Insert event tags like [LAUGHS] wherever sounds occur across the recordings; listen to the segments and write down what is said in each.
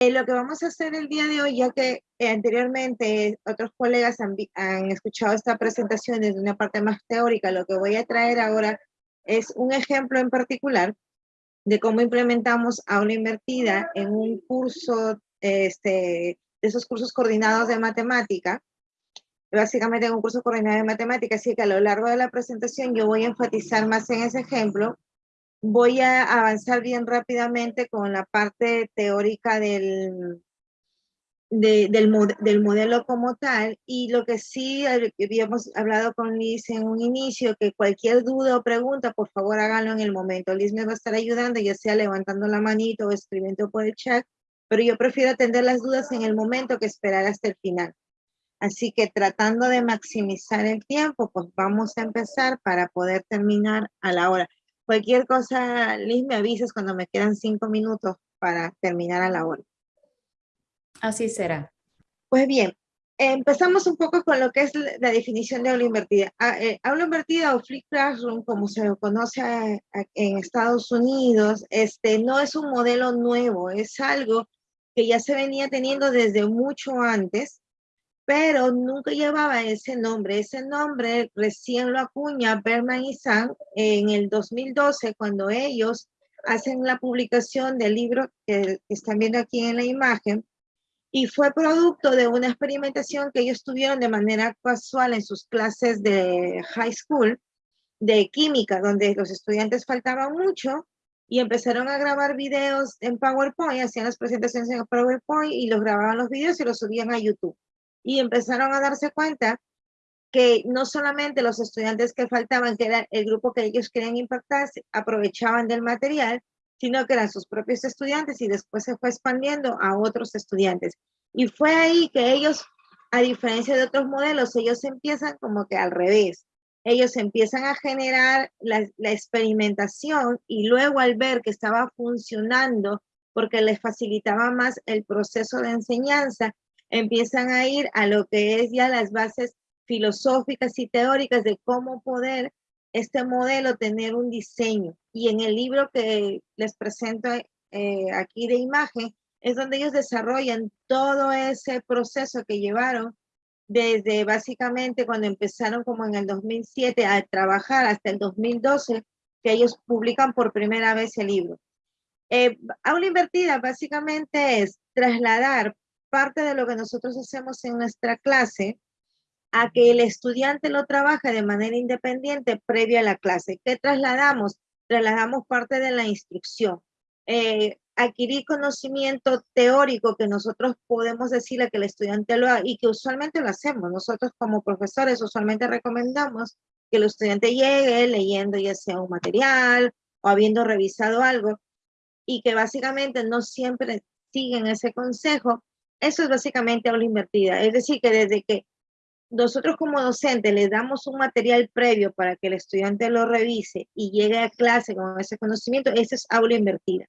Eh, lo que vamos a hacer el día de hoy, ya que eh, anteriormente otros colegas han, escuchado esta presentación desde una parte más teórica, lo que voy a traer ahora es un ejemplo en particular de cómo implementamos aula invertida en un curso, este, de esos cursos coordinados de matemática, básicamente en un curso coordinado de matemática, así que a lo largo de la presentación yo voy a enfatizar más en ese ejemplo voy a avanzar bien rápidamente con la parte teórica del, del, del, modelo como tal y lo que sí habíamos hablado con Liz en un inicio, que cualquier duda o pregunta, por favor háganlo en el momento. Liz me va a estar ayudando, ya sea levantando la manito o escribiendo por el chat, pero yo prefiero atender las dudas en el momento que esperar hasta el final. Así que tratando de maximizar el tiempo, pues vamos a empezar para poder terminar a la hora. Cualquier cosa, Liz, me avisas cuando me quedan cinco minutos para terminar a la hora. Así será. Pues bien, empezamos un poco con lo que es la definición de aula invertida. Ah, eh, aula invertida o flip classroom, como se conoce en Estados Unidos, este, no es un modelo nuevo, es algo que ya se venía teniendo desde mucho antes pero nunca llevaba ese nombre. Ese nombre recién lo acuña Berman y Sang en el 2012 cuando ellos hacen la publicación del libro que están viendo aquí en la imagen y fue producto de una experimentación que ellos tuvieron de manera casual en sus clases de high school de química, donde los estudiantes faltaban mucho y empezaron a grabar videos en PowerPoint, hacían las presentaciones en PowerPoint y los grababan los videos y los subían a YouTube y empezaron a darse cuenta que no solamente los estudiantes que faltaban, que era el grupo que ellos querían impactar, aprovechaban del material, sino que eran sus propios estudiantes y después se fue expandiendo a otros estudiantes. Y fue ahí que ellos, a diferencia de otros modelos, ellos empiezan como que al revés. Ellos empiezan a generar la, la experimentación y luego al ver que estaba funcionando porque les facilitaba más el proceso de enseñanza, empiezan a ir a lo que es ya las bases filosóficas y teóricas de cómo poder este modelo tener un diseño. Y en el libro que les presento eh, aquí de imagen, es donde ellos desarrollan todo ese proceso que llevaron desde básicamente cuando empezaron como en el 2007 a trabajar hasta el 2012, que ellos publican por primera vez el libro. Eh, aula invertida básicamente es trasladar parte de lo que nosotros hacemos en nuestra clase a que el estudiante lo trabaje de manera independiente previa a la clase. ¿Qué trasladamos? Trasladamos parte de la instrucción. Eh, adquirir conocimiento teórico que nosotros podemos decirle que el estudiante lo haga y que usualmente lo hacemos. Nosotros como profesores usualmente recomendamos que el estudiante llegue leyendo ya sea un material o habiendo revisado algo y que básicamente no siempre siguen ese consejo eso es básicamente aula invertida. Es decir, que desde que nosotros como docentes le damos un material previo para que el estudiante lo revise y llegue a clase con ese conocimiento, eso es aula invertida.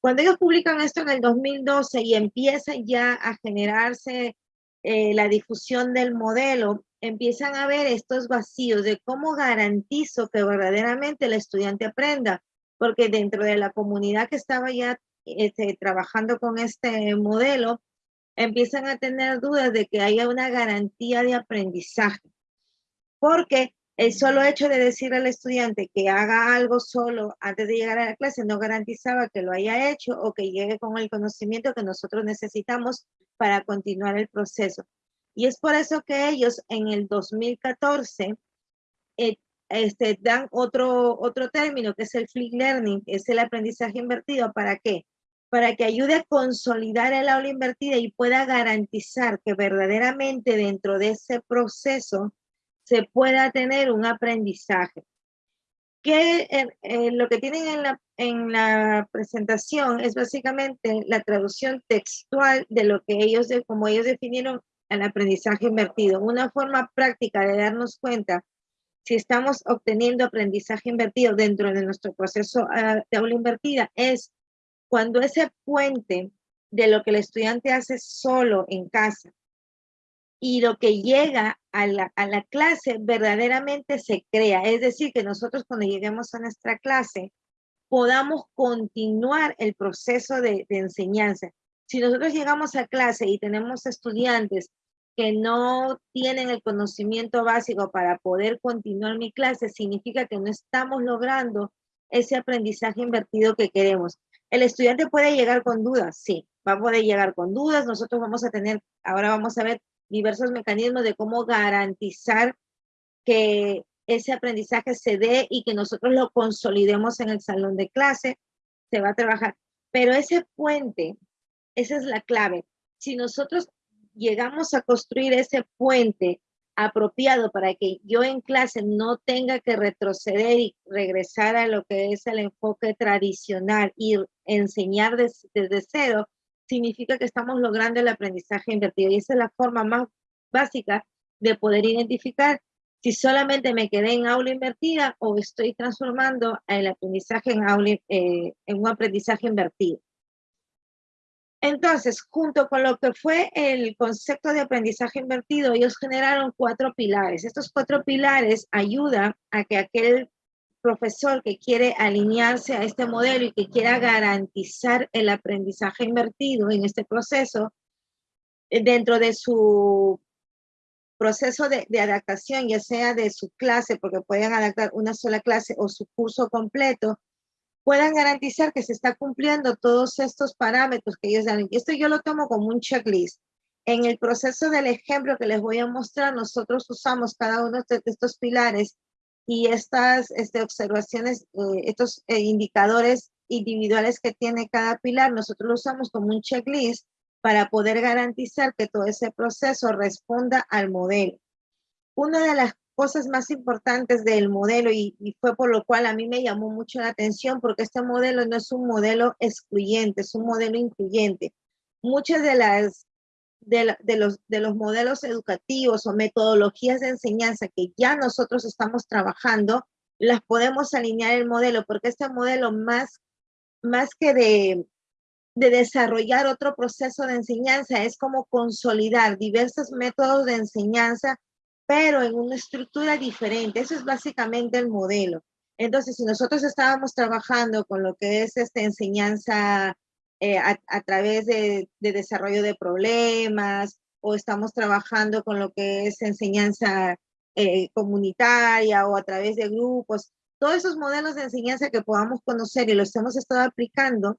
Cuando ellos publican esto en el 2012 y empiezan ya a generarse eh, la difusión del modelo, empiezan a ver estos vacíos de cómo garantizo que verdaderamente el estudiante aprenda, porque dentro de la comunidad que estaba ya este, trabajando con este modelo, empiezan a tener dudas de que haya una garantía de aprendizaje. Porque el solo hecho de decir al estudiante que haga algo solo antes de llegar a la clase no garantizaba que lo haya hecho o que llegue con el conocimiento que nosotros necesitamos para continuar el proceso. Y es por eso que ellos en el 2014 eh, este, dan otro, otro término que es el flip learning, es el aprendizaje invertido. ¿Para qué? Para que ayude a consolidar el aula invertida y pueda garantizar que verdaderamente dentro de ese proceso se pueda tener un aprendizaje. Que eh, eh, lo que tienen en la, en la presentación es básicamente la traducción textual de lo que ellos, como ellos definieron el aprendizaje invertido. Una forma práctica de darnos cuenta si estamos obteniendo aprendizaje invertido dentro de nuestro proceso ah, de aula invertida es cuando ese puente de lo que el estudiante hace solo en casa y lo que llega a la, clase verdaderamente se crea. Es decir, que nosotros cuando lleguemos a nuestra clase podamos continuar el proceso de, de enseñanza. Si nosotros llegamos a clase y tenemos estudiantes que no tienen el conocimiento básico para poder continuar mi clase, significa que no estamos logrando ese aprendizaje invertido que queremos. El estudiante puede llegar con dudas, sí, va a poder llegar con dudas. Nosotros vamos a tener, ahora vamos a ver diversos mecanismos de cómo garantizar que ese aprendizaje se dé y que nosotros lo consolidemos en el salón de clase. Se va a trabajar. Pero ese puente, esa es la clave. Si nosotros llegamos a construir ese puente apropiado para que yo en clase no tenga que retroceder y regresar a lo que es el enfoque tradicional y enseñar desde cero, significa que estamos logrando el aprendizaje invertido. Y esa es la forma más básica de poder identificar si solamente me quedé en aula invertida o estoy transformando el aprendizaje en, aula, eh, en un aprendizaje invertido. Entonces, junto con lo que fue el concepto de aprendizaje invertido, ellos generaron cuatro pilares. Estos cuatro pilares ayudan a que aquel profesor que quiere alinearse a este modelo y que quiera garantizar el aprendizaje invertido en este proceso, eh, dentro de su proceso de, de, adaptación, ya sea de su clase, porque pueden adaptar una sola clase o su curso completo, puedan garantizar que se está cumpliendo todos estos parámetros que ellos dan. Y esto yo lo tomo como un checklist. En el proceso del ejemplo que les voy a mostrar, nosotros usamos cada uno de estos pilares y estas este, observaciones, eh, estos eh, indicadores individuales que tiene cada pilar, nosotros lo usamos como un checklist para poder garantizar que todo ese proceso responda al modelo. Una de las cosas más importantes del modelo y, y, fue por lo cual a mí me llamó mucho la atención porque este modelo no es un modelo excluyente, es un modelo incluyente. Muchas de las de, los, de los modelos educativos o metodologías de enseñanza que ya nosotros estamos trabajando, las podemos alinear el modelo, porque este modelo más, más que de, de desarrollar otro proceso de enseñanza, es como consolidar diversos métodos de enseñanza, pero en una estructura diferente. Eso es básicamente el modelo. Entonces, si nosotros estábamos trabajando con lo que es esta enseñanza eh, a, través de, desarrollo de problemas o estamos trabajando con lo que es enseñanza eh, comunitaria o a través de grupos. Todos esos modelos de enseñanza que podamos conocer y los hemos estado aplicando,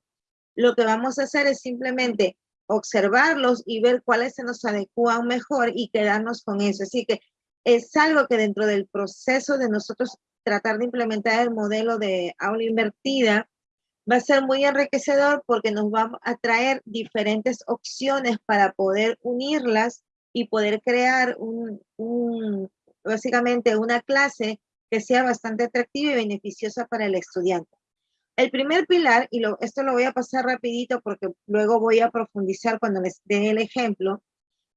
lo que vamos a hacer es simplemente observarlos y ver cuáles se nos adecuan mejor y quedarnos con eso. Así que es algo que dentro del proceso de nosotros tratar de implementar el modelo de aula invertida, va a ser muy enriquecedor porque nos va a traer diferentes opciones para poder unirlas y poder crear básicamente una clase que sea bastante atractiva y beneficiosa para el estudiante. El primer pilar, y esto lo voy a pasar rapidito porque luego voy a profundizar cuando les dé el ejemplo,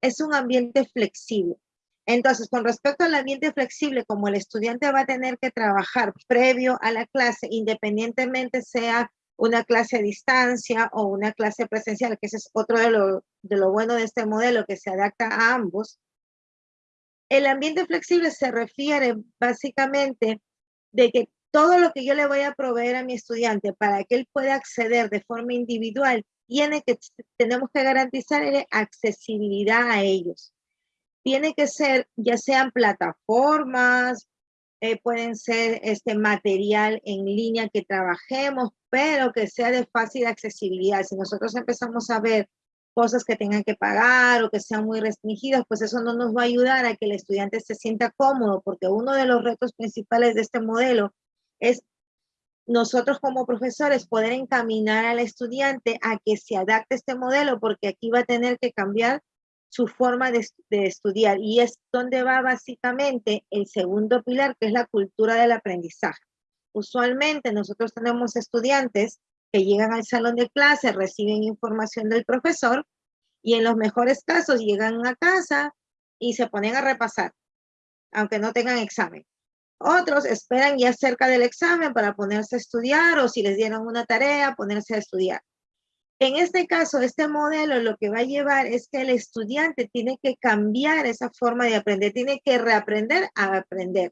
es un ambiente flexible. Entonces, con respecto al ambiente flexible, como el estudiante va a tener que trabajar previo a la clase, independientemente sea una clase a distancia o una clase presencial, que ese es otro de lo, de lo bueno de este modelo que se adapta a ambos. El ambiente flexible se refiere básicamente de que todo lo que yo le voy a proveer a mi estudiante para que él pueda acceder de forma individual, tiene que, tenemos que garantizar accesibilidad a ellos. Tiene que ser, ya sean plataformas, eh, pueden ser este material en línea que trabajemos, pero que sea de fácil accesibilidad. Si nosotros empezamos a ver cosas que tengan que pagar o que sean muy restringidas, pues eso no nos va a ayudar a que el estudiante se sienta cómodo, porque uno de los retos principales de este modelo es nosotros como profesores poder encaminar al estudiante a que se adapte a este modelo, porque aquí va a tener que cambiar su forma de, estudiar y es donde va básicamente el segundo pilar, que es la cultura del aprendizaje. Usualmente nosotros tenemos estudiantes que llegan al salón de clase, reciben información del profesor y en los mejores casos llegan a casa y se ponen a repasar, aunque no tengan examen. Otros esperan ya cerca del examen para ponerse a estudiar o si les dieron una tarea, ponerse a estudiar. En este caso, este modelo lo que va a llevar es que el estudiante tiene que cambiar esa forma de aprender, tiene que reaprender a aprender.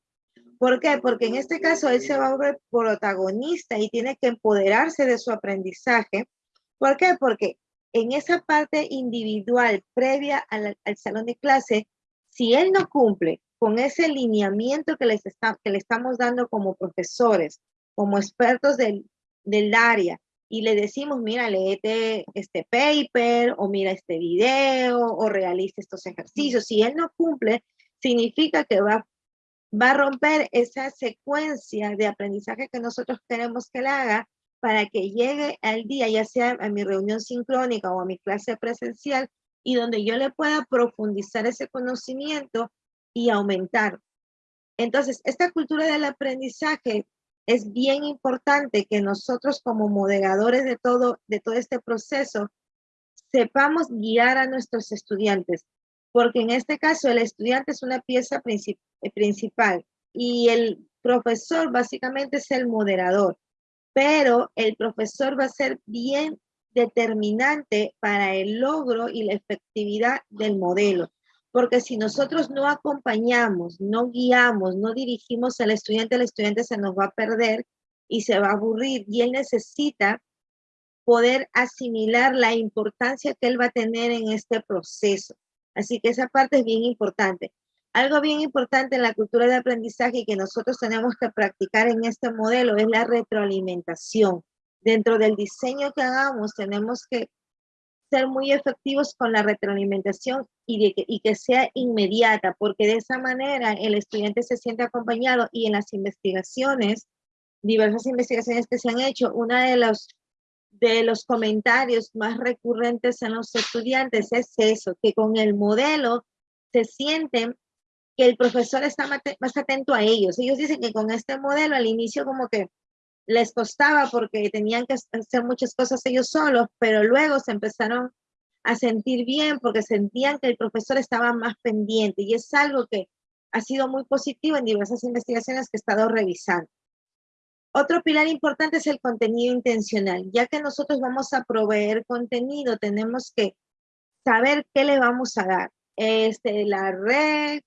¿Por qué? Porque en este caso él se va a ver protagonista y tiene que empoderarse de su aprendizaje. ¿Por qué? Porque en esa parte individual previa al, salón de clase, si él no cumple con ese lineamiento que, les le estamos dando como profesores, como expertos del área, y le decimos, mira, léete este paper, o mira este video, o realiza estos ejercicios. Si él no cumple, significa que va, va a romper esa secuencia de aprendizaje que nosotros queremos que él haga para que llegue al día, ya sea a mi reunión sincrónica o a mi clase presencial, y donde yo le pueda profundizar ese conocimiento y aumentar. Entonces, esta cultura del aprendizaje es bien importante que nosotros como moderadores de todo, de todo este proceso sepamos guiar a nuestros estudiantes, porque en este caso el estudiante es una pieza eh, principal y el profesor básicamente es el moderador pero el profesor va a ser bien determinante para el logro y la efectividad del modelo. Porque si nosotros no acompañamos, no guiamos, no dirigimos al estudiante, el estudiante se nos va a perder y se va a aburrir y él necesita poder asimilar la importancia que él va a tener en este proceso. Así que esa parte es bien importante. Algo bien importante en la cultura de aprendizaje y que nosotros tenemos que practicar en este modelo es la retroalimentación. Dentro del diseño que hagamos tenemos que ser muy efectivos con la retroalimentación y, que, y que sea inmediata, porque de esa manera el estudiante se siente acompañado y en las investigaciones, diversas investigaciones que se han hecho, una de los de los comentarios más recurrentes en los estudiantes es eso, que con el modelo se sienten que el profesor está más atento a ellos. Ellos dicen que con este modelo al inicio como que les costaba porque tenían que hacer muchas cosas ellos solos, pero luego se empezaron a sentir bien porque sentían que el profesor estaba más pendiente y es algo que ha sido muy positivo en diversas investigaciones que he estado revisando. Otro pilar importante es el contenido intencional. Ya que nosotros vamos a proveer contenido, tenemos que saber qué le vamos a dar. Este, la red,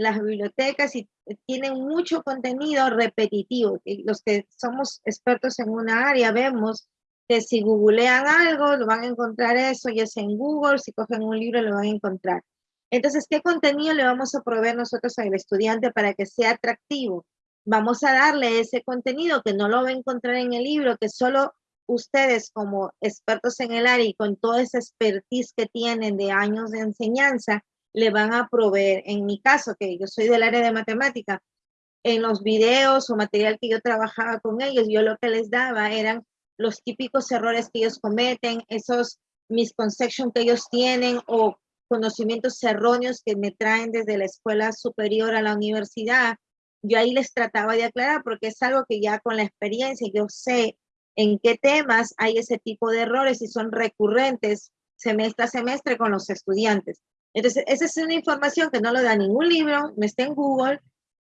las bibliotecas y tienen mucho contenido repetitivo. Los que somos expertos en una área vemos que si googlean algo, lo van a encontrar eso, ya sea en Google, si cogen un libro, lo van a encontrar. Entonces, ¿qué contenido le vamos a proveer nosotros al estudiante para que sea atractivo? Vamos a darle ese contenido que no lo va a encontrar en el libro, que solo ustedes como expertos en el área y con toda esa expertise que tienen de años de enseñanza, le van a proveer. En mi caso, que yo soy del área de matemática, en los videos o material que yo trabajaba con ellos, yo lo que les daba eran los típicos errores que ellos cometen, esos misconceptions que ellos tienen o conocimientos erróneos que me traen desde la escuela superior a la universidad. Yo ahí les trataba de aclarar porque es algo que ya con la experiencia yo sé en qué temas hay ese tipo de errores y son recurrentes semestre a semestre con los estudiantes. Entonces, esa es una información que no lo da ningún libro, no está en Google,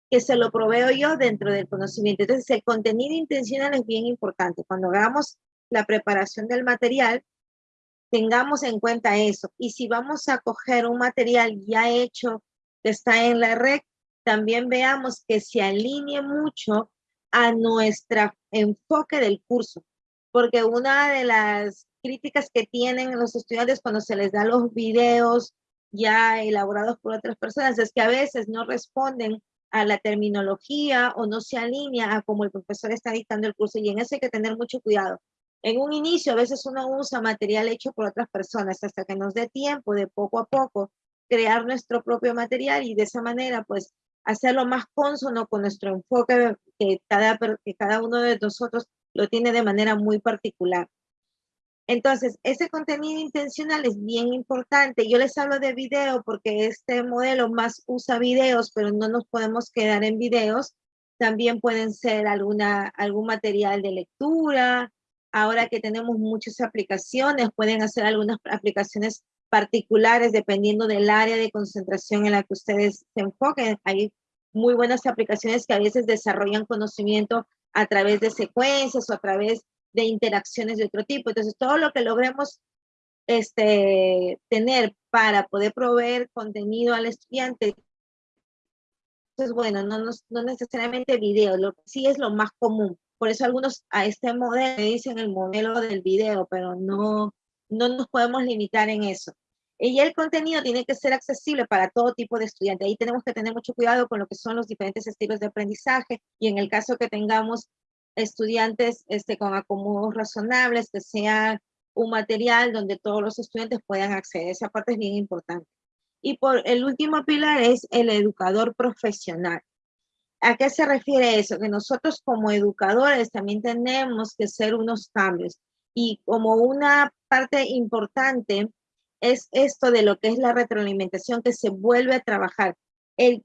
que se lo proveo yo dentro del conocimiento. Entonces, el contenido intencional es bien importante. Cuando hagamos la preparación del material, tengamos en cuenta eso. Y si vamos a coger un material ya hecho que está en la red, también veamos que se alinee mucho a nuestro enfoque del curso. Porque una de las críticas que tienen los estudiantes cuando se les da los videos ya elaborados por otras personas, es que a veces no responden a la terminología o no se alinea a cómo el profesor está dictando el curso y en eso hay que tener mucho cuidado. En un inicio a veces uno usa material hecho por otras personas hasta que nos dé tiempo de poco a poco crear nuestro propio material y de esa manera pues hacerlo más consono con nuestro enfoque que cada, que cada uno de nosotros lo tiene de manera muy particular. Entonces, ese contenido intencional es bien importante. Yo les hablo de video porque este modelo más usa videos, pero no nos podemos quedar en videos. También pueden ser alguna, algún material de lectura. Ahora que tenemos muchas aplicaciones, pueden hacer algunas aplicaciones particulares dependiendo del área de concentración en la que ustedes se enfoquen. Hay muy buenas aplicaciones que a veces desarrollan conocimiento a través de secuencias o a través de interacciones de otro tipo. Entonces, todo lo que logremos este, tener para poder proveer contenido al estudiante, pues bueno, no, no, necesariamente video, lo que sí es lo más común. Por eso algunos a este modelo dicen el modelo del video, pero no, no nos podemos limitar en eso. Y el contenido tiene que ser accesible para todo tipo de estudiante. Ahí tenemos que tener mucho cuidado con lo que son los diferentes estilos de aprendizaje y en el caso que tengamos estudiantes este, con acomodos razonables, que sea un material donde todos los estudiantes puedan acceder. Esa parte es bien importante. Y por el último pilar es el educador profesional. ¿A qué se refiere eso? Que nosotros como educadores también tenemos que hacer unos cambios. Y como una parte importante es esto de lo que es la retroalimentación que se vuelve a trabajar. El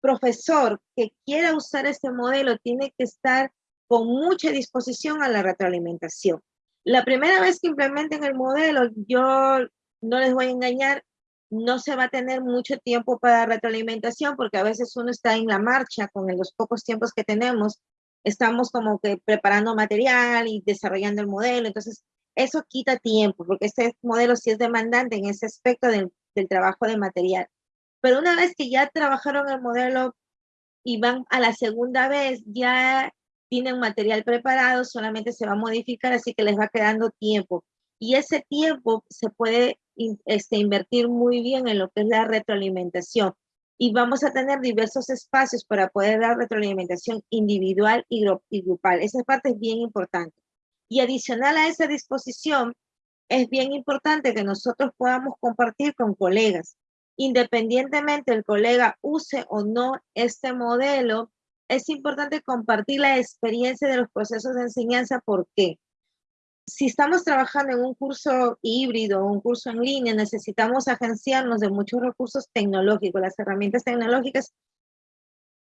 profesor que quiera usar este modelo tiene que estar con mucha disposición a la retroalimentación. La primera vez que implementen el modelo, yo no les voy a engañar, no se va a tener mucho tiempo para retroalimentación porque a veces uno está en la marcha con los pocos tiempos que tenemos. Estamos como que preparando material y desarrollando el modelo. Entonces, eso quita tiempo porque este modelo sí es demandante en ese aspecto del, del trabajo de material. Pero una vez que ya trabajaron el modelo y van a la segunda vez, ya tienen material preparado, solamente se va a modificar, así que les va quedando tiempo. Y ese tiempo se puede este, invertir muy bien en lo que es la retroalimentación. Y vamos a tener diversos espacios para poder dar retroalimentación individual y, y grupal. Esa parte es bien importante. Y adicional a esa disposición, es bien importante que nosotros podamos compartir con colegas. Independientemente el colega use o no este modelo, es importante compartir la experiencia de los procesos de enseñanza. ¿Por qué? Si estamos trabajando en un curso híbrido un curso en línea, necesitamos agenciarnos de muchos recursos tecnológicos. Las herramientas tecnológicas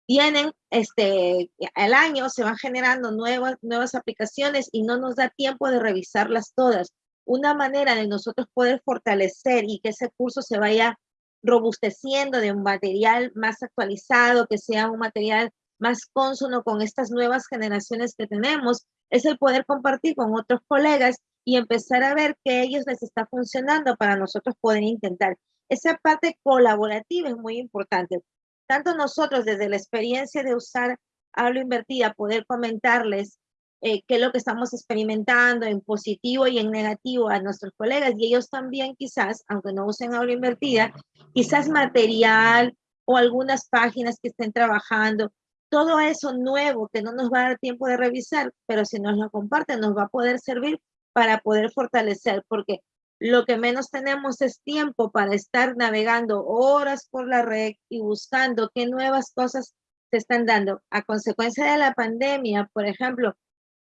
tienen, este, al año se van generando nuevas, nuevas aplicaciones y no nos da tiempo de revisarlas todas. Una manera de nosotros poder fortalecer y que ese curso se vaya robusteciendo de un material más actualizado, que sea un material más consono con estas nuevas generaciones que tenemos, es el poder compartir con otros colegas y empezar a ver que a ellos les está funcionando para nosotros poder intentar. Esa parte colaborativa es muy importante. Tanto nosotros desde la experiencia de usar hablo invertida, poder comentarles eh, qué es lo que estamos experimentando en positivo y en negativo a nuestros colegas y ellos también quizás, aunque no usen hablo invertida, quizás material o algunas páginas que estén trabajando todo eso nuevo que no nos va a dar tiempo de revisar, pero si nos lo comparten nos va a poder servir para poder fortalecer, porque lo que menos tenemos es tiempo para estar navegando horas por la red y buscando qué nuevas cosas se están dando. A consecuencia de la pandemia, por ejemplo,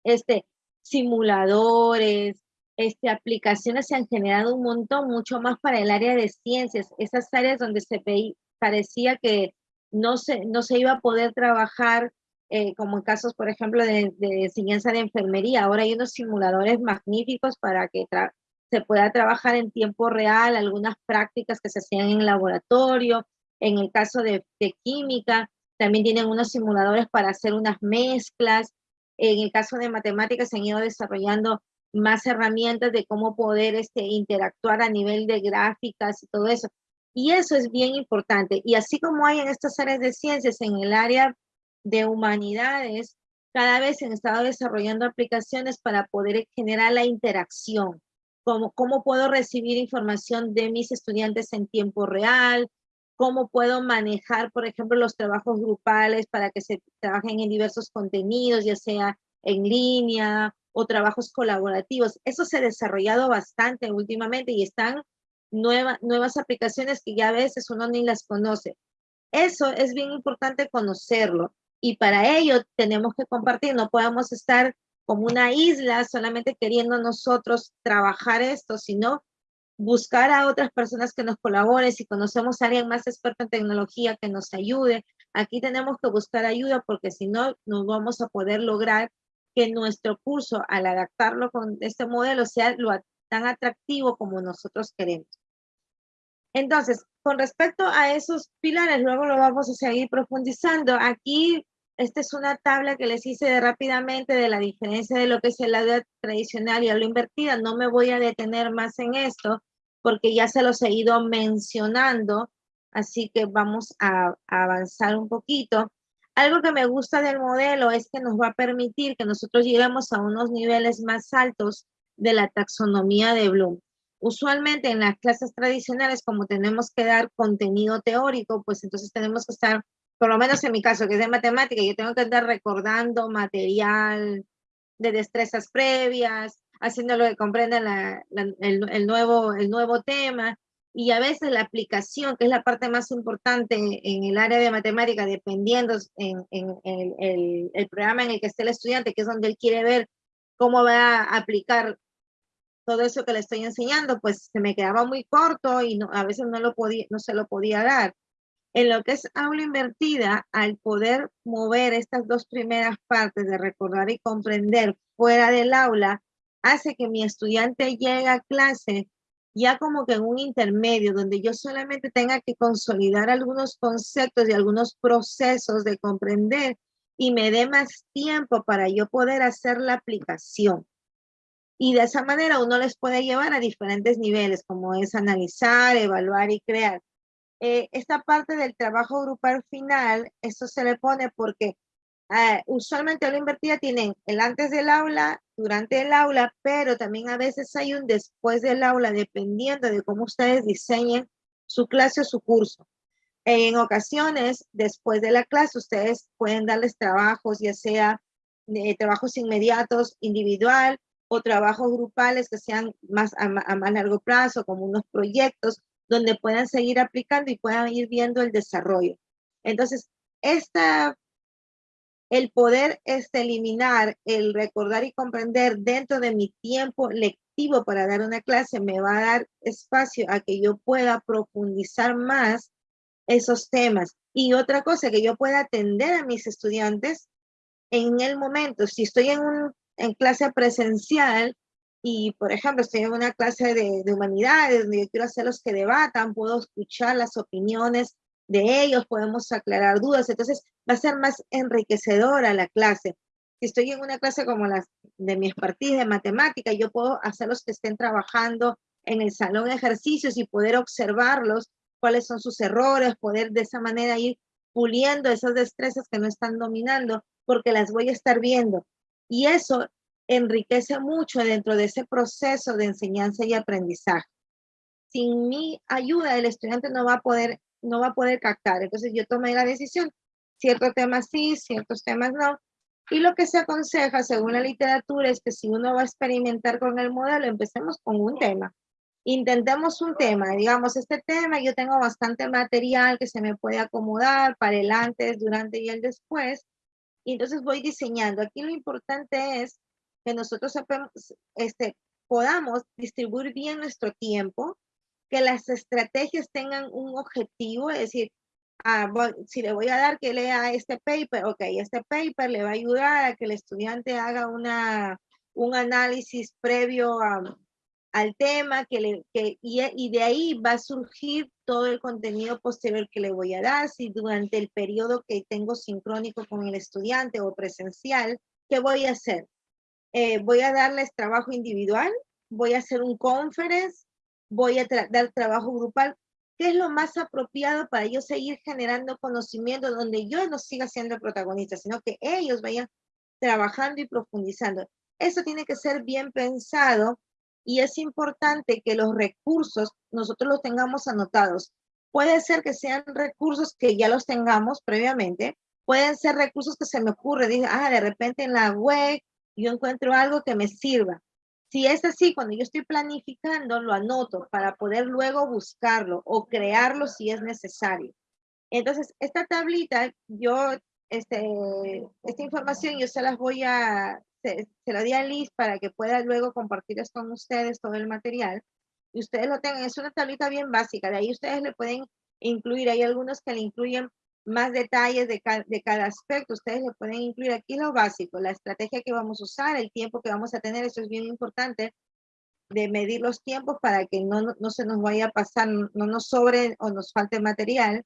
este, simuladores, este, aplicaciones se han generado un montón, mucho más para el área de ciencias, esas áreas donde se veía, parecía que no se, no se iba a poder trabajar eh, como en casos, por ejemplo, de, de, enseñanza de enfermería. Ahora hay unos simuladores magníficos para que se pueda trabajar en tiempo real, algunas prácticas que se hacían en laboratorio. En el caso de, química, también tienen unos simuladores para hacer unas mezclas. En el caso de matemáticas se han ido desarrollando más herramientas de cómo poder este, interactuar a nivel de gráficas y todo eso. Y eso es bien importante. Y así como hay en estas áreas de ciencias, en el área de humanidades, cada vez se han estado desarrollando aplicaciones para poder generar la interacción. Cómo, cómo puedo recibir información de mis estudiantes en tiempo real, cómo puedo manejar, por ejemplo, los trabajos grupales para que se trabajen en diversos contenidos, ya sea en línea o trabajos colaborativos. Eso se ha desarrollado bastante últimamente y están nuevas aplicaciones que ya a veces uno ni las conoce. Eso es bien importante conocerlo y para ello tenemos que compartir, no podemos estar como una isla solamente queriendo nosotros trabajar esto, sino buscar a otras personas que nos colaboren, si conocemos a alguien más experto en tecnología que nos ayude, aquí tenemos que buscar ayuda porque si no, no vamos a poder lograr que nuestro curso, al adaptarlo con este modelo, sea lo tan atractivo como nosotros queremos. Entonces, con respecto a esos pilares, luego lo vamos a seguir profundizando. Aquí, esta es una tabla que les hice de rápidamente de la diferencia de lo que es el aula tradicional y lo invertida. No me voy a detener más en esto porque ya se los he ido mencionando, así que vamos a, a avanzar un poquito. Algo que me gusta del modelo es que nos va a permitir que nosotros lleguemos a unos niveles más altos de la taxonomía de Bloom. Usualmente en las clases tradicionales, como tenemos que dar contenido teórico, pues entonces tenemos que estar, por lo menos en mi caso, que es de matemática, yo tengo que estar recordando material de destrezas previas, haciendo lo que comprenda el, nuevo, el nuevo tema, y a veces la aplicación, que es la parte más importante en el área de matemática, dependiendo en, el, el, programa en el que esté el estudiante, que es donde él quiere ver cómo va a aplicar todo eso que le estoy enseñando, pues se me quedaba muy corto y no, a veces no, lo podía, no se lo podía dar. En lo que es aula invertida, al poder mover estas dos primeras partes de recordar y comprender fuera del aula, hace que mi estudiante llegue a clase ya como que en un intermedio donde yo solamente tenga que consolidar algunos conceptos y algunos procesos de comprender y me dé más tiempo para yo poder hacer la aplicación. Y de esa manera uno les puede llevar a diferentes niveles, como es analizar, evaluar y crear. Eh, esta parte del trabajo grupal final, esto se le pone porque uh, usualmente la invertida tienen el antes del aula, durante el aula, pero también a veces hay un después del aula, dependiendo de cómo ustedes diseñen su clase o su curso. En ocasiones, después de la clase, ustedes pueden darles trabajos, ya sea eh, trabajos inmediatos, individual, o trabajos grupales que sean más a, más largo plazo, como unos proyectos donde puedan seguir aplicando y puedan ir viendo el desarrollo. Entonces, esta, el poder este, eliminar, el recordar y comprender dentro de mi tiempo lectivo para dar una clase me va a dar espacio a que yo pueda profundizar más esos temas. Y otra cosa, que yo pueda atender a mis estudiantes en el momento. Si estoy en un en clase presencial y, por ejemplo, estoy en una clase de, de humanidades donde yo quiero hacerlos que debatan, puedo escuchar las opiniones de ellos, podemos aclarar dudas, entonces va a ser más enriquecedora la clase. Si estoy en una clase como las de mi expertise de matemática, yo puedo hacerlos que estén trabajando en el salón ejercicios y poder observarlos, cuáles son sus errores, poder de esa manera ir puliendo esas destrezas que no están dominando, porque las voy a estar viendo. Y eso enriquece mucho dentro de ese proceso de enseñanza y aprendizaje. Sin mi ayuda, el estudiante no va a poder, no va a poder captar. Entonces yo tomé la decisión, ciertos temas sí, ciertos temas no. Y lo que se aconseja, según la literatura, es que si uno va a experimentar con el modelo, empecemos con un tema. Intentemos un tema, digamos, este tema, yo tengo bastante material que se me puede acomodar para el antes, durante y el después y entonces voy diseñando. Aquí lo importante es que nosotros este, podamos distribuir bien nuestro tiempo, que las estrategias tengan un objetivo, es decir, ah, si le voy a dar que lea este paper, ok, este paper le va a ayudar a que el estudiante haga una, un análisis previo a, al tema que le, que, y, de ahí va a surgir todo el contenido posterior que le voy a dar, si durante el periodo que tengo sincrónico con el estudiante o presencial, ¿qué voy a hacer? Eh, voy a darles trabajo individual, voy a hacer un conference, voy a dar trabajo grupal, ¿qué es lo más apropiado para yo seguir generando conocimiento donde yo no siga siendo protagonista, sino que ellos vayan trabajando y profundizando? Eso tiene que ser bien pensado y es importante que los recursos nosotros los tengamos anotados. Puede ser que sean recursos que ya los tengamos previamente, pueden ser recursos que se me ocurre, dice, ah, de repente en la web yo encuentro algo que me sirva. Si es así, cuando yo estoy planificando, lo anoto para poder luego buscarlo o crearlo si es necesario. Entonces, esta tablita, yo, este, esta información yo se las voy a, se, lo di a Liz para que pueda luego compartir con ustedes todo el material y ustedes lo tengan. Es una tablita bien básica, de ahí ustedes le pueden incluir, hay algunos que le incluyen más detalles de, de cada aspecto, ustedes le pueden incluir aquí lo básico, la estrategia que vamos a usar, el tiempo que vamos a tener, eso es bien importante, de medir los tiempos para que no, no se nos vaya a pasar, no nos sobre o nos falte material,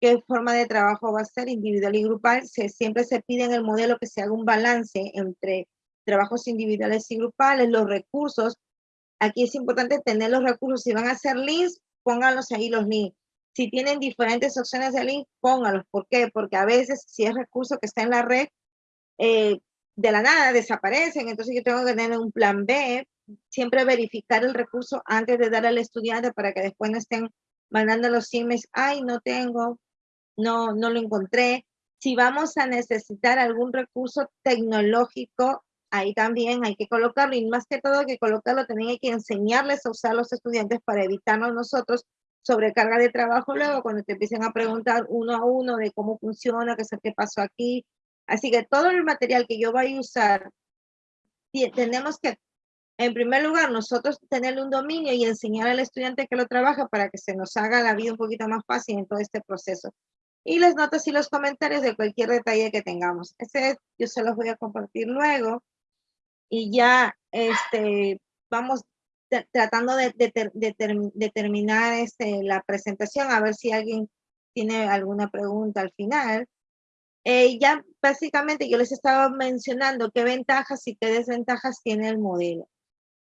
qué forma de trabajo va a ser individual y grupal. Se, siempre se pide en el modelo que se haga un balance entre trabajos individuales y grupales, los recursos. Aquí es importante tener los recursos. Si van a hacer links, pónganlos ahí los links. Si tienen diferentes opciones de link, pónganlos. ¿Por qué? Porque a veces si es recurso que está en la red, eh, de la nada desaparecen. Entonces yo tengo que tener un plan B siempre verificar el recurso antes de dar al estudiante para que después no estén mandando los emails, ay, no tengo, no, no lo encontré. Si vamos a necesitar algún recurso tecnológico, ahí también hay que colocarlo y más que todo que colocarlo también hay que enseñarles a usar los estudiantes para evitarnos nosotros sobrecarga de trabajo luego cuando te empiecen a preguntar uno a uno de cómo funciona, qué qué pasó aquí. Así que todo el material que yo voy a usar, tenemos que, en primer lugar, nosotros tener un dominio y enseñar al estudiante que lo trabaja para que se nos haga la vida un poquito más fácil en todo este proceso. Y las notas y los comentarios de cualquier detalle que tengamos. Ese yo se los voy a compartir luego. Y ya este, vamos tratando de, de, terminar este, la presentación, a ver si alguien tiene alguna pregunta al final. Eh, ya básicamente yo les estaba mencionando qué ventajas y qué desventajas tiene el modelo.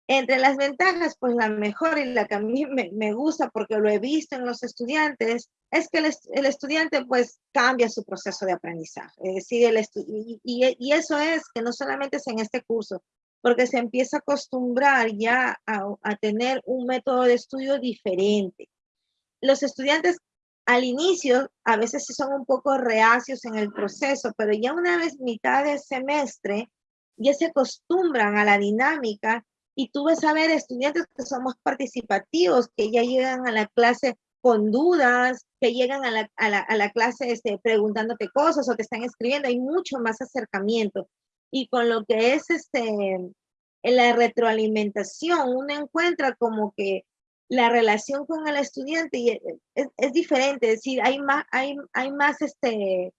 Entre las ventajas, pues la mejor y la que a mí me, me gusta porque lo he visto en los estudiantes, es que el, el, estudiante pues cambia su proceso de aprendizaje. Decir, el y, y, y, eso es que no solamente es en este curso, porque se empieza a acostumbrar ya a, tener un método de estudio diferente. Los estudiantes al inicio a veces son un poco reacios en el proceso, pero ya una vez mitad de semestre ya se acostumbran a la dinámica y tú ves a ver estudiantes que son más participativos, que ya llegan a la clase con dudas, que llegan a la, a la, clase este, preguntándote cosas o te están escribiendo, hay mucho más acercamiento. Y con lo que es este, la retroalimentación, uno encuentra como que la relación con el estudiante es, es, diferente, es decir, hay más, hay, hay más este,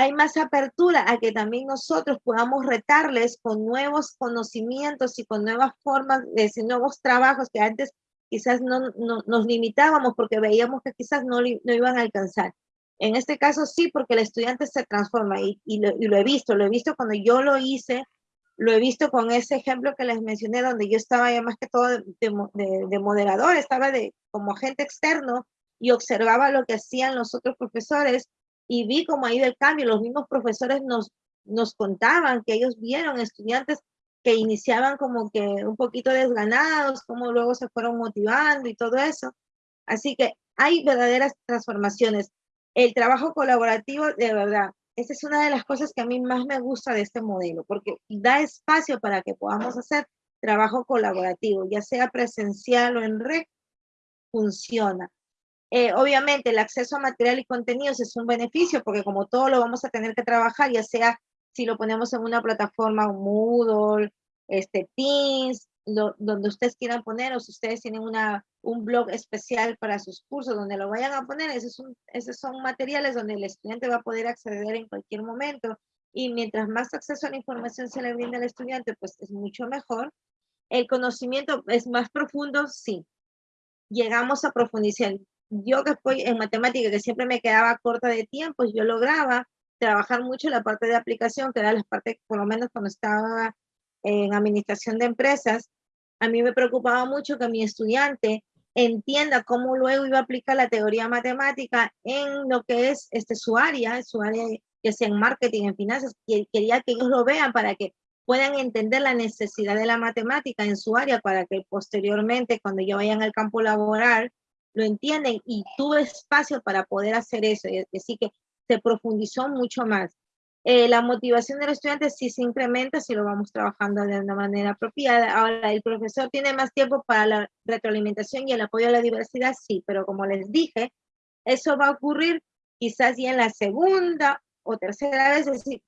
hay más apertura a que también nosotros podamos retarles con nuevos conocimientos y con nuevas formas, de nuevos trabajos que antes quizás no, no, nos limitábamos porque veíamos que quizás no, no iban a alcanzar. En este caso sí, porque el estudiante se transforma y, y, lo, he visto, lo he visto cuando yo lo hice, lo he visto con ese ejemplo que les mencioné, donde yo estaba ya más que todo de, moderador, estaba de, como agente externo y observaba lo que hacían los otros profesores y vi como ahí del cambio, los mismos profesores nos, nos contaban que ellos vieron estudiantes que iniciaban como que un poquito desganados, como luego se fueron motivando y todo eso. Así que hay verdaderas transformaciones el trabajo colaborativo, de verdad, esa es una de las cosas que a mí más me gusta de este modelo, porque da espacio para que podamos hacer trabajo colaborativo, ya sea presencial o en red, funciona. Eh, obviamente el acceso a material y contenidos es un beneficio porque como todo lo vamos a tener que trabajar, ya sea si lo ponemos en una plataforma Moodle, este, Teams, donde ustedes quieran poner o si ustedes tienen una, un blog especial para sus cursos donde lo vayan a poner, esos esos son materiales donde el estudiante va a poder acceder en cualquier momento y mientras más acceso a la información se le brinda al estudiante, pues es mucho mejor. El conocimiento es más profundo, sí. Llegamos a profundizar. Yo que estoy en matemática, que siempre me quedaba corta de tiempo, yo lograba trabajar mucho la parte de aplicación, que era la parte, por lo menos cuando estaba en administración de empresas, a mí me preocupaba mucho que mi estudiante entienda cómo luego iba a aplicar la teoría matemática en lo que es este, su área, su área que sea en marketing, en finanzas, y quería que ellos lo vean para que puedan entender la necesidad de la matemática en su área para que posteriormente cuando yo vayan al campo laboral lo entienden y tuve espacio para poder hacer eso. Así que se profundizó mucho más. Eh, la motivación del estudiante sí se incrementa si lo vamos trabajando de una manera apropiada. Ahora, ¿el profesor tiene más tiempo para la retroalimentación y el apoyo a la diversidad? Sí, pero como les dije, eso va a ocurrir quizás ya en la segunda o tercera vez, es decir,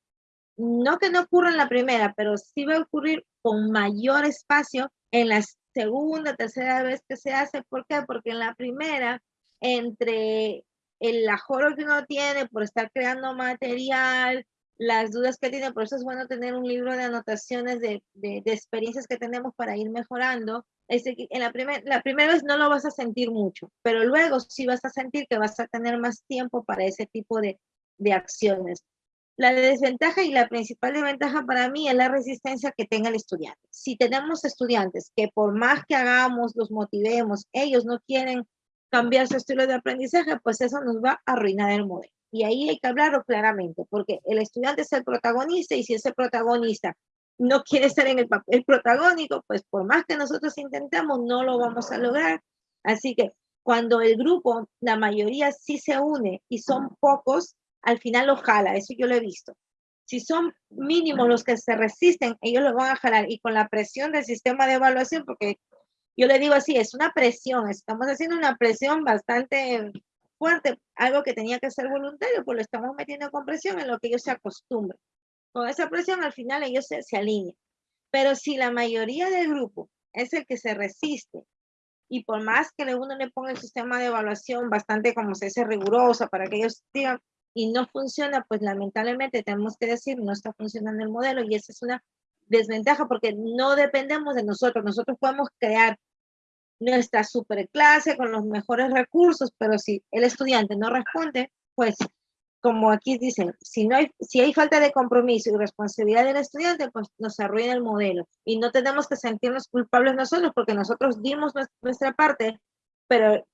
no que no ocurra en la primera, pero sí va a ocurrir con mayor espacio en la segunda, tercera vez que se hace. ¿Por qué? Porque en la primera, entre el ajoro que uno tiene por estar creando material, las dudas que tiene, por eso es bueno tener un libro de anotaciones de, de, experiencias que tenemos para ir mejorando. Es en la, primer, la primera vez no lo vas a sentir mucho, pero luego sí vas a sentir que vas a tener más tiempo para ese tipo de, de acciones. La desventaja y la principal desventaja para mí es la resistencia que tenga el estudiante. Si tenemos estudiantes que por más que hagamos, los motivemos, ellos no quieren cambiar su estilo de aprendizaje, pues eso nos va a arruinar el modelo. Y ahí hay que hablarlo claramente, porque el estudiante es el protagonista y si ese protagonista no quiere estar en el papel protagónico, pues por más que nosotros intentemos, no lo vamos a lograr. Así que cuando el grupo, la mayoría sí se une y son pocos, al final lo jala, eso yo lo he visto. Si son mínimos los que se resisten, ellos lo van a jalar y con la presión del sistema de evaluación, porque yo le digo así, es una presión, estamos haciendo una presión bastante fuerte, algo que tenía que ser voluntario, pues lo estamos metiendo con presión en lo que ellos se acostumbran. Con esa presión al final ellos se, se alinean. Pero si la mayoría del grupo es el que se resiste y por más que uno le ponga el sistema de evaluación bastante como se dice riguroso para que ellos digan y no funciona, pues lamentablemente tenemos que decir no está funcionando el modelo y esa es una desventaja porque no dependemos de nosotros. Nosotros podemos crear nuestra superclase con los mejores recursos, pero si el estudiante no responde, pues como aquí dicen, si, no hay, si hay falta de compromiso y responsabilidad del estudiante, pues nos arruina el modelo. Y no tenemos que sentirnos culpables nosotros porque nosotros dimos nuestra parte, pero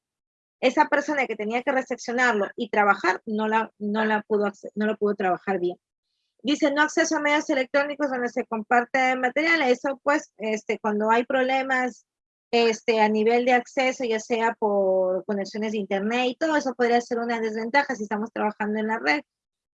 esa persona que tenía que recepcionarlo y trabajar no la, no la pudo, no lo pudo trabajar bien. Dice, no acceso a medios electrónicos donde se comparte material. Eso pues, este, cuando hay problemas este, a nivel de acceso, ya sea por conexiones de internet y todo eso podría ser una desventaja si estamos trabajando en la red.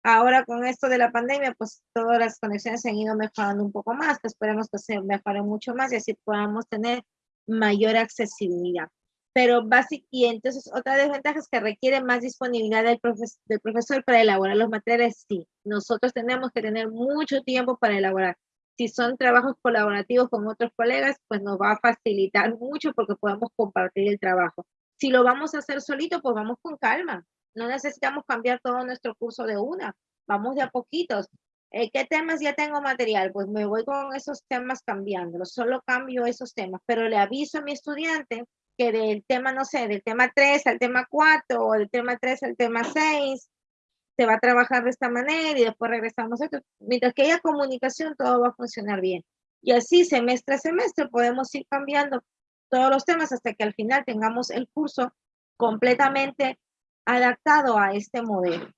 Ahora con esto de la pandemia, pues todas las conexiones se han ido mejorando un poco más, que esperemos que se mejoren mucho más y así podamos tener mayor accesibilidad. Pero básicamente, y entonces otra desventaja es que requiere más disponibilidad del, del profesor para elaborar los materiales. Sí, nosotros tenemos que tener mucho tiempo para elaborar si son trabajos colaborativos con otros colegas, pues nos va a facilitar [LAUGHS] mucho porque podemos compartir el trabajo. Si lo vamos a hacer solito, pues vamos con calma. No necesitamos cambiar todo nuestro curso de una. Vamos de a poquitos. Eh, ¿Qué temas ya tengo material? Pues me voy con esos temas cambiándolos. Solo cambio esos temas, pero le aviso a mi estudiante que del tema, no sé, del tema 3 al tema 4 o del tema 3 al tema 6 se va a trabajar de esta manera y después regresamos a esto. Mientras que haya comunicación, todo va a funcionar bien. Y así, semestre a semestre, podemos ir cambiando todos los temas hasta que al final tengamos el curso completamente adaptado a este modelo.